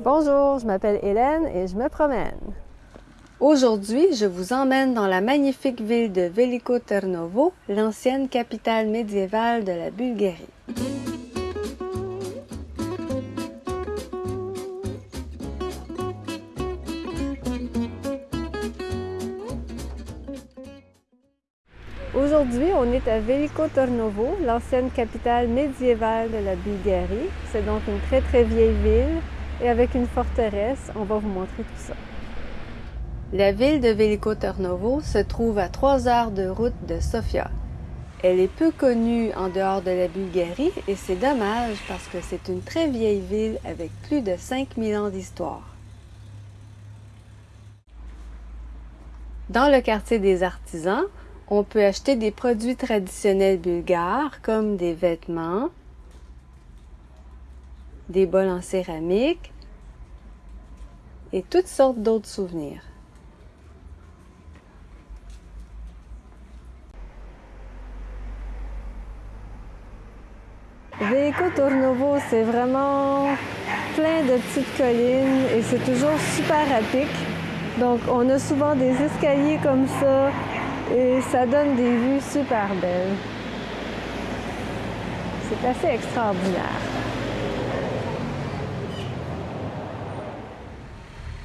Bonjour, je m'appelle Hélène et je me promène. Aujourd'hui, je vous emmène dans la magnifique ville de Veliko Ternovo, l'ancienne capitale médiévale de la Bulgarie. Aujourd'hui, on est à Veliko Ternovo, l'ancienne capitale médiévale de la Bulgarie. C'est donc une très très vieille ville et avec une forteresse, on va vous montrer tout ça. La ville de Veliko Tarnovo se trouve à 3 heures de route de Sofia. Elle est peu connue en dehors de la Bulgarie et c'est dommage parce que c'est une très vieille ville avec plus de 5000 ans d'histoire. Dans le quartier des artisans, on peut acheter des produits traditionnels bulgares comme des vêtements, des bols en céramique et toutes sortes d'autres souvenirs. Veliko Tournovo, c'est vraiment plein de petites collines et c'est toujours super à Donc, on a souvent des escaliers comme ça et ça donne des vues super belles. C'est assez extraordinaire.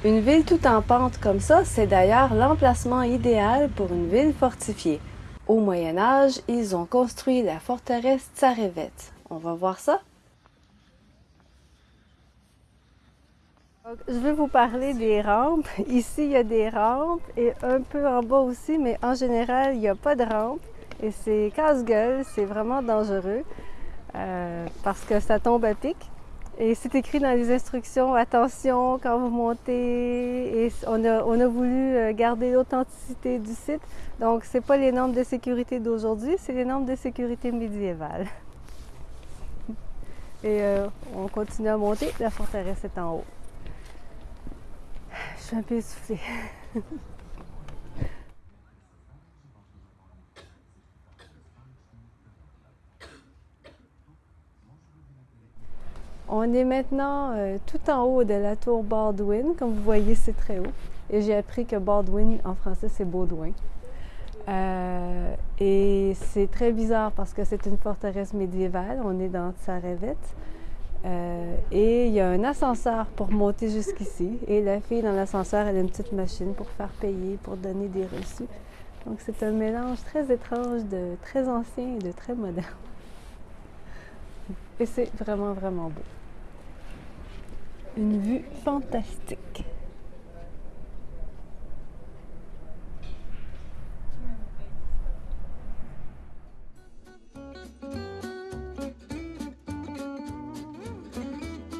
Une ville tout en pente comme ça, c'est d'ailleurs l'emplacement idéal pour une ville fortifiée. Au Moyen Âge, ils ont construit la forteresse Tsarevet. On va voir ça? je vais vous parler des rampes. Ici, il y a des rampes et un peu en bas aussi, mais en général, il n'y a pas de rampe. Et c'est casse-gueule, c'est vraiment dangereux euh, parce que ça tombe à pic. Et c'est écrit dans les instructions, attention quand vous montez. Et on a, voulu euh, garder l'authenticité du site. Donc, ce n'est pas les normes de sécurité d'aujourd'hui, c'est les normes de sécurité médiévales. Et euh, on continue à monter, la forteresse est en haut. Je suis un peu essoufflée. On est maintenant euh, tout en haut de la tour Baldwin. Comme vous voyez, c'est très haut. Et j'ai appris que Baldwin, en français, c'est Baudouin. Euh, et c'est très bizarre parce que c'est une forteresse médiévale. On est dans Tsarevet. Euh, et il y a un ascenseur pour monter jusqu'ici. Et la fille dans l'ascenseur, elle a une petite machine pour faire payer, pour donner des reçus. Donc c'est un mélange très étrange de très ancien et de très moderne. Et c'est vraiment, vraiment beau une vue fantastique.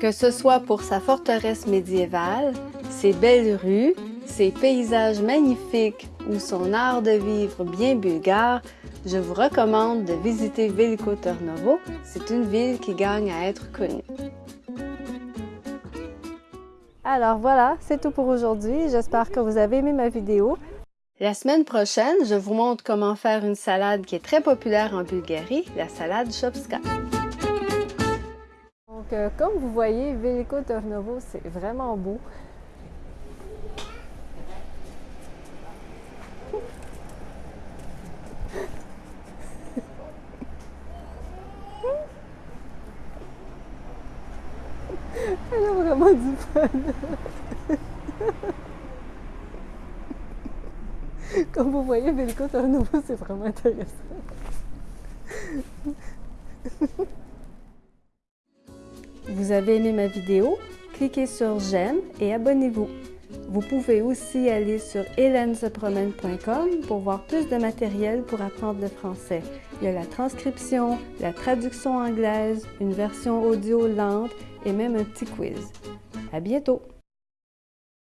Que ce soit pour sa forteresse médiévale, ses belles rues, ses paysages magnifiques ou son art de vivre bien bulgare, je vous recommande de visiter Veliko Tarnovo. C'est une ville qui gagne à être connue. Alors voilà, c'est tout pour aujourd'hui. J'espère que vous avez aimé ma vidéo. La semaine prochaine, je vous montre comment faire une salade qui est très populaire en Bulgarie, la salade Shopska. Donc, euh, comme vous voyez, Veliko Tornovo, c'est vraiment beau. Elle a vraiment du fun. Comme vous voyez, Belco nouveau, c'est vraiment intéressant. Vous avez aimé ma vidéo? Cliquez sur j'aime et abonnez-vous. Vous pouvez aussi aller sur hélènesepromène.com pour voir plus de matériel pour apprendre le français. Il y a la transcription, la traduction anglaise, une version audio lente et même un petit quiz. À bientôt!